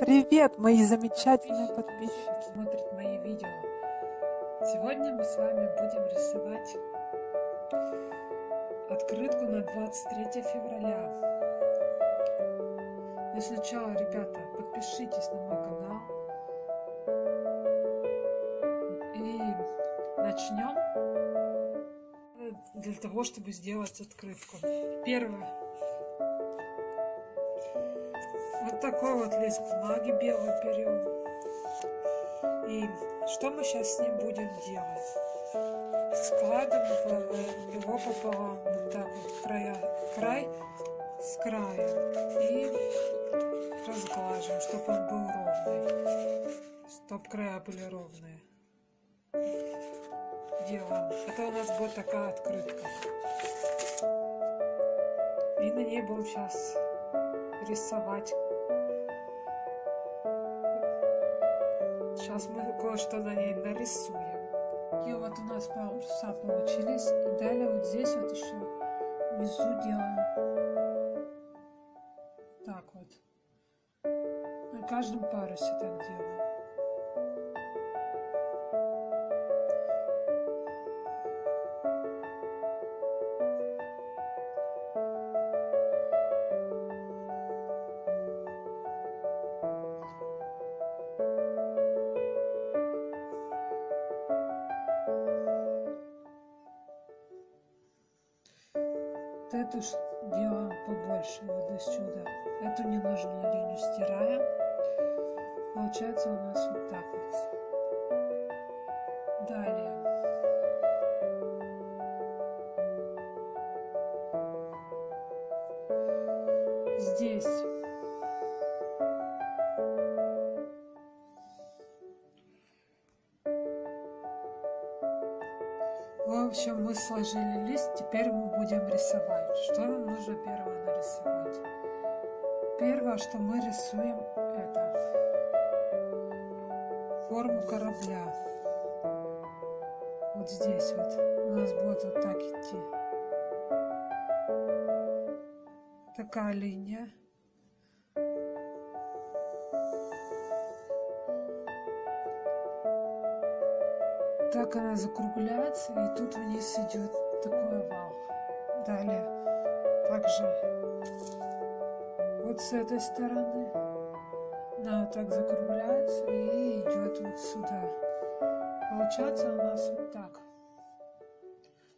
Привет, мои замечательные подписчики! Смотрят мои видео. Сегодня мы с вами будем рисовать открытку на 23 февраля. Но сначала, ребята, подпишитесь на мой канал. И начнем для того, чтобы сделать открытку. Первое такой вот лист бумаги белый берем. И что мы сейчас с ним будем делать? Складываем его пополам, вот так вот, края, край с края. И разглаживаем, чтобы он был ровный. Чтобы края были ровные. Делаем. Это у нас будет такая открытка. И на ней будем сейчас рисовать Сейчас мы кое-что на ней нарисуем. И вот у нас паруса получились. И далее вот здесь вот еще внизу делаем. Так вот. На каждом парусе так делаем. Эту делаем побольше вот сюда. Эту ненужную линию стираем. Получается у нас вот так вот. Далее. Здесь В общем, мы сложили лист, теперь мы будем рисовать. Что нам нужно первое нарисовать? Первое, что мы рисуем, это форму корабля. Вот здесь вот у нас будет вот так идти. Такая линия. так она закругляется, и тут вниз идет овал. Далее также вот с этой стороны она так закругляется и идет вот сюда. Получается у нас вот так.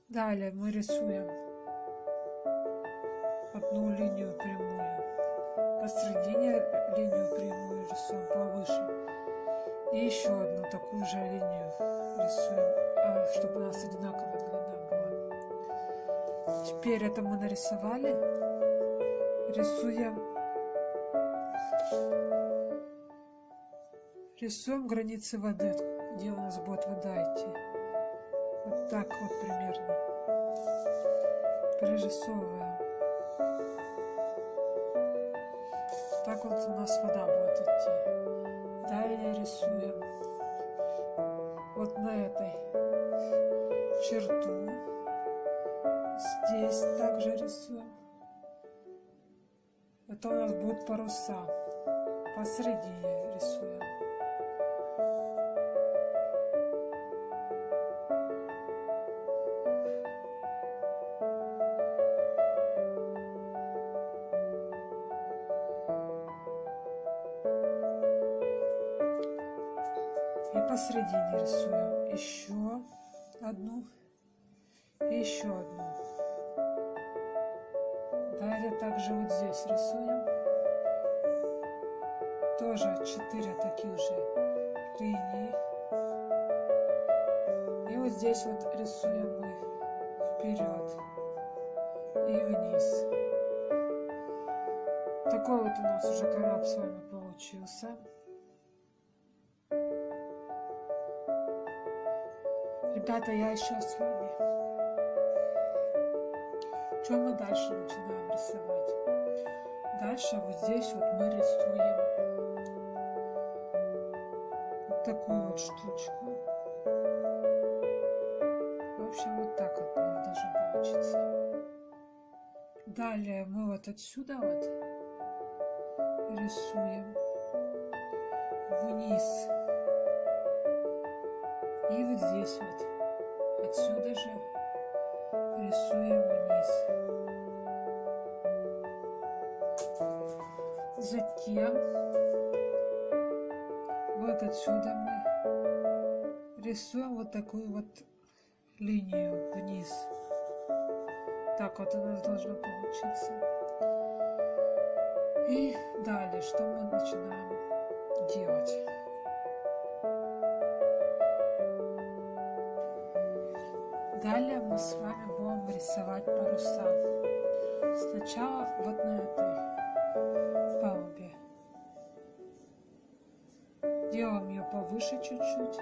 Далее мы рисуем одну линию прямую. Посредине линию прямую рисуем повыше. И еще одну такую же линию рисуем, а, чтобы у нас была. Теперь это мы нарисовали. Рисуем рисуем границы воды, где у нас будет вода идти. Вот так вот примерно. Прорисовываем. Так вот у нас вода будет идти. Далее рисуем вот на этой черту. Здесь также рисуем. Это у нас будут паруса. Посередине рисуем. И посередине рисуем еще одну и еще одну. Также вот здесь рисуем. Тоже 4 таких же линии. И вот здесь вот рисуем мы вперед и вниз. Такой вот у нас уже корабль с вами получился. Ребята, я еще с вами. Что мы дальше начинаем рисовать? Дальше вот здесь вот мы рисуем вот такую вот штучку. В общем, вот так вот у должно получиться. Далее мы вот отсюда вот рисуем вниз. И вот здесь вот, отсюда же рисуем вниз. Затем вот отсюда мы рисуем вот такую вот линию вниз. Так вот у нас должно получиться. И далее, что мы начинаем делать? Далее мы с вами рисовать паруса. Сначала вот на этой палубе. Делаем ее повыше чуть-чуть.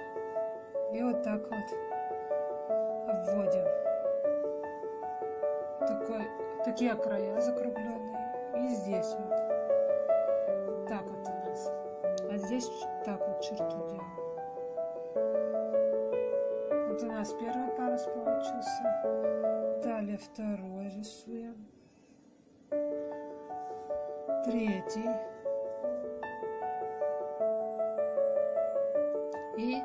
И вот так вот обводим. Такой, такие края закругленные. И здесь вот. Так вот у нас. А здесь так вот черту делаем. Вот у нас первый парус получился. Далее второй рисуем. Третий. И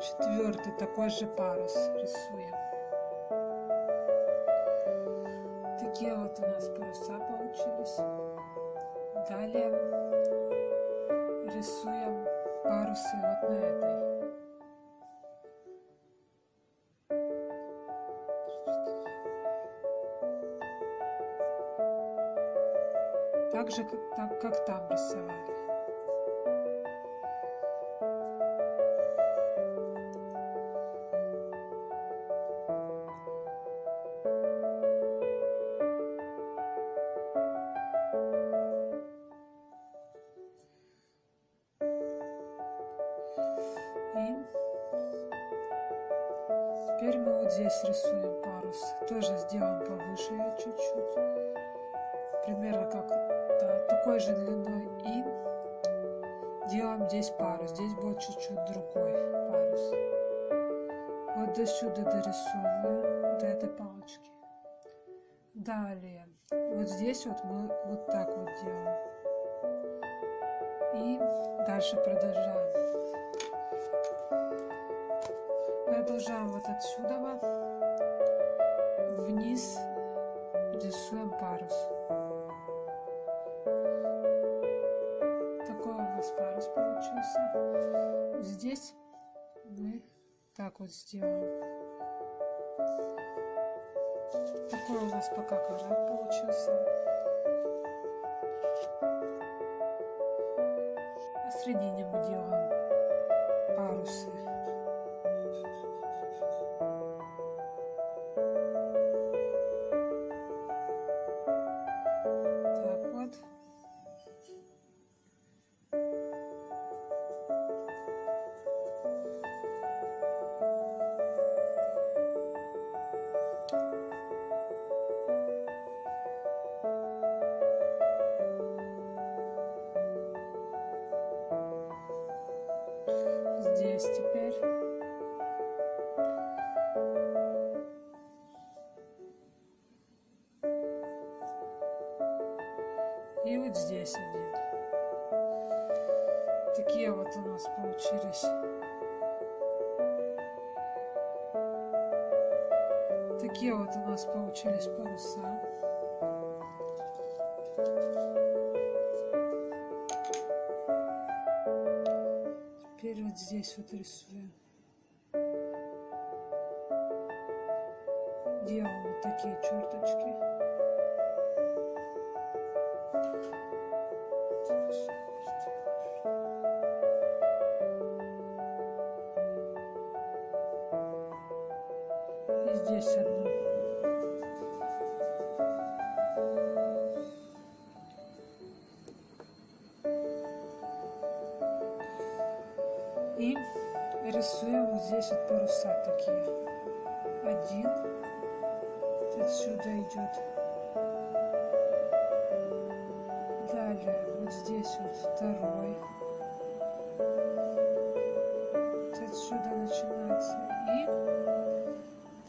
четвертый такой же парус рисуем. Такие вот у нас паруса получились. Далее рисуем парусы вот на этой. Так же, как, так, как там рисовали. Теперь мы вот здесь рисуем парус. Тоже сделаем повыше чуть-чуть. Примерно как такой же длиной. И делаем здесь парус. Здесь будет чуть-чуть другой парус. Вот до сюда дорисовываем, до этой палочки. Далее, вот здесь вот мы вот так вот делаем. И дальше продолжаем. Продолжаем вот отсюда вниз рисуем парус. Так вот сделаем. Такой у нас пока корабль получился. Посредине мы делаем Такие вот у нас получились. Такие вот у нас получились паруса. Теперь вот здесь вот рисуем. Делаем вот такие черточки. Здесь одну.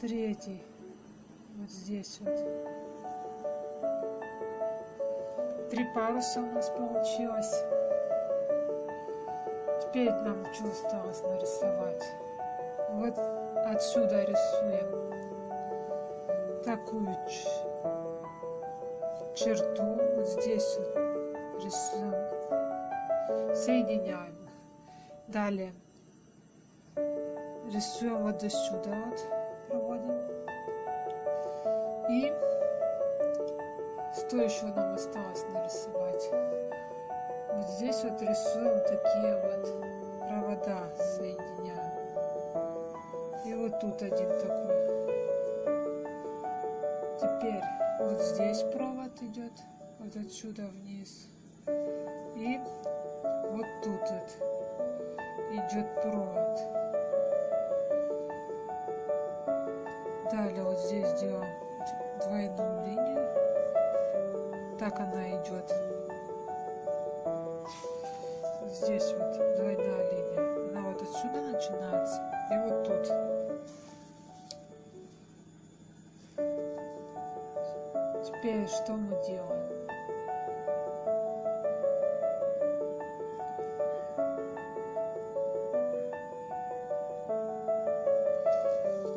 Третий. Вот здесь вот. Три паруса у нас получилось. Теперь нам что осталось нарисовать? Вот отсюда рисуем такую черту. Вот здесь вот рисуем. Соединяем. Далее рисуем вот до сюда вот что еще нам осталось нарисовать? Вот здесь вот рисуем такие вот провода, соединяем. И вот тут один такой. Теперь вот здесь провод идет, вот отсюда вниз. И вот тут вот идет провод. Далее вот здесь делаем двойную линию. Так она идет. Здесь вот двойная линия. Она вот отсюда начинается. И вот тут. Теперь что мы делаем?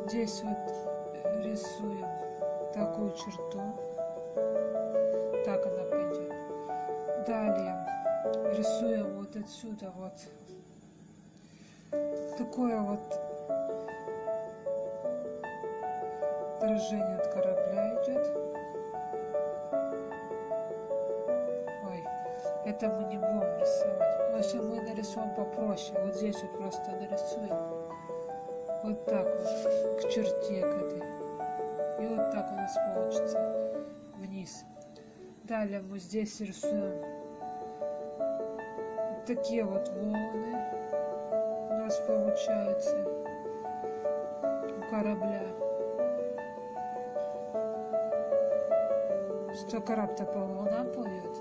Здесь вот отсюда вот такое вот отражение от корабля идет. Ой, это мы не будем рисовать. Вообще мы нарисуем попроще. Вот здесь вот просто нарисуем. Вот так вот, к черте к этой. И вот так у нас получится вниз. Далее мы здесь рисуем такие вот волны у нас получаются у корабля. Что корабль-то по волнам плывет.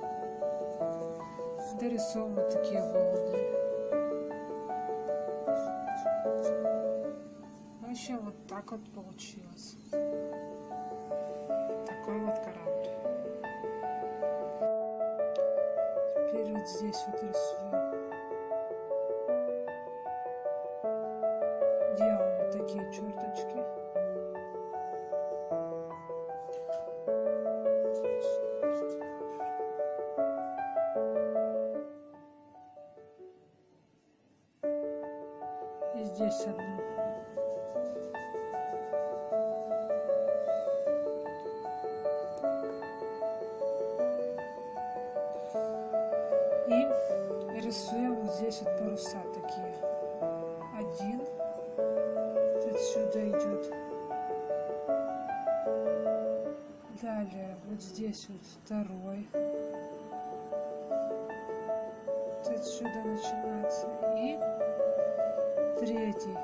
Дорисовываем вот такие волны. Вообще вот так вот получилось. Такой вот корабль. Теперь вот здесь вот рисуем. Здесь одну. И рисуем вот здесь вот паруса такие. Один отсюда идет. Далее вот здесь вот второй. Вот отсюда начинается. И третий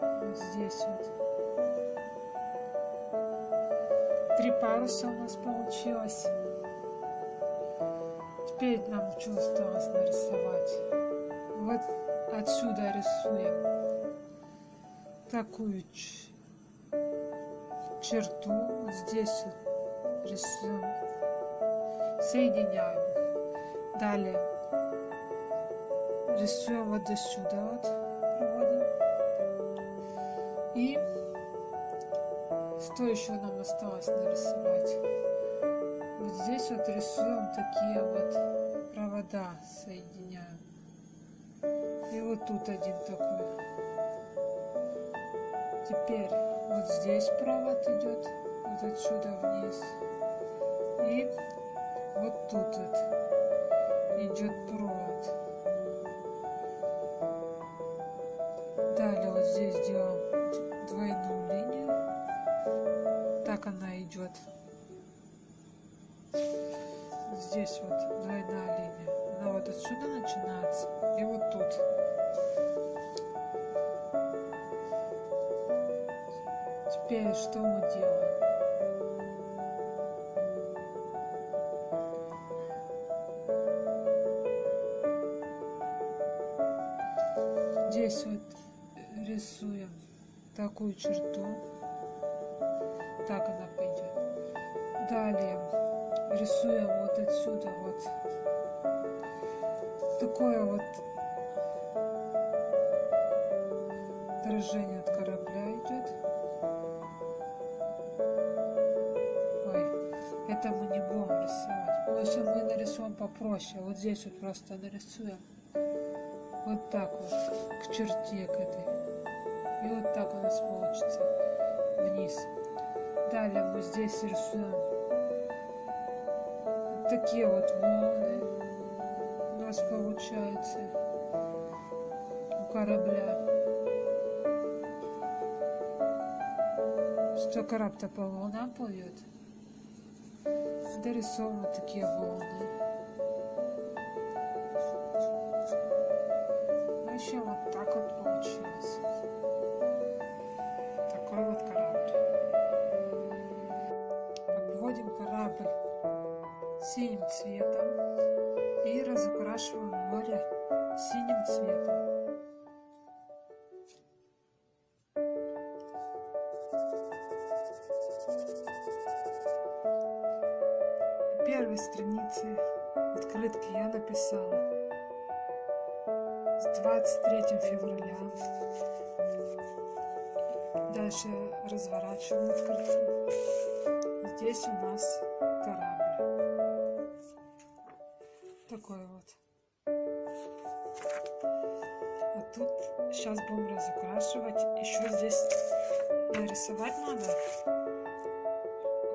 вот здесь вот. Три паруса у нас получилось. Теперь нам что осталось нарисовать? Вот отсюда рисуем такую черту. Вот здесь вот рисуем. Соединяем. Далее рисуем вот до сюда вот проводим. И что еще нам осталось нарисовать? Вот здесь вот рисуем такие вот провода, соединяем. И вот тут один такой. Теперь вот здесь провод идет, вот отсюда вниз. И вот тут вот идет провод. Здесь делаем двойную линию. Так она идет. Здесь вот двойная линия. Она вот отсюда начинается. И вот тут. Теперь что мы делаем? Здесь вот рисуем такую черту. Так она пойдет. Далее рисуем вот отсюда вот такое вот изображение от корабля идет. Ой, это мы не будем рисовать. В общем, мы нарисуем попроще. Вот здесь вот просто нарисуем. Вот так вот, к черте к этой. И вот так у нас получится вниз. Далее мы здесь рисуем такие вот волны у нас получается у корабля. Что корабль-то по волнам плывет. Дорисовываем такие волны. Обводим корабль синим цветом и разукрашиваем море синим цветом. Здесь у нас корабль. Такой вот. А тут сейчас будем разукрашивать. Еще здесь нарисовать надо.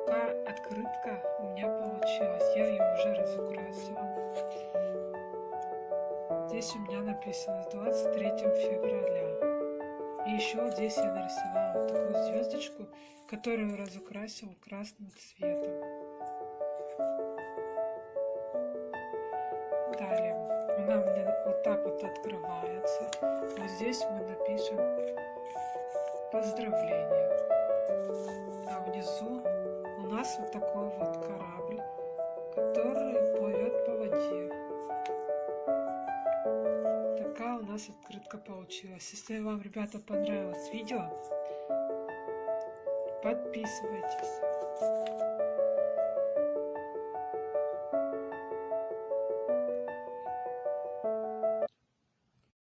Пока открытка у меня получилась. Я ее уже разукрасила. Здесь у меня написано с 23 февраля. И еще здесь я нарисовала такую звездочку, которую разукрасила красным цветом. Далее она меня вот так вот открывается. Вот здесь мы напишем поздравления. А внизу у нас вот такой вот корабль, который плывет по воде. Такая у нас открытка получилась. Если вам, ребята, понравилось видео, подписывайтесь.